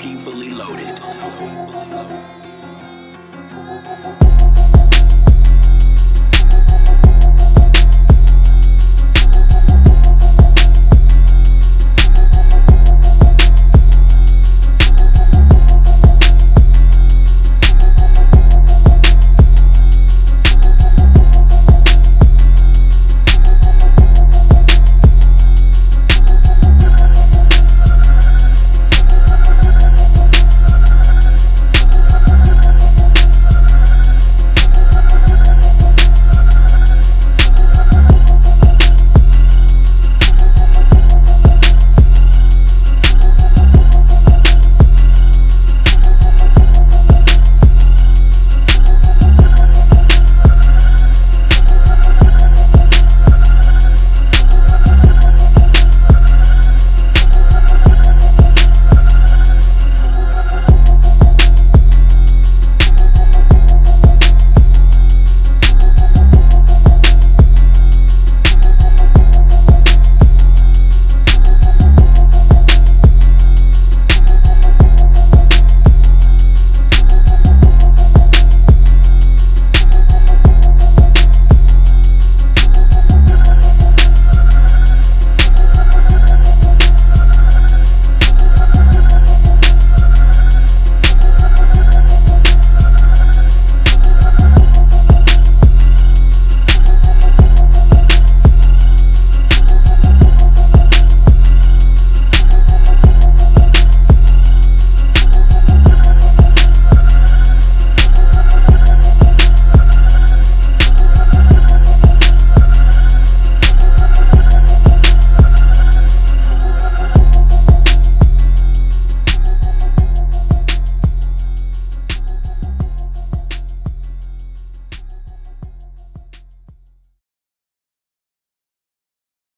keep fully loaded.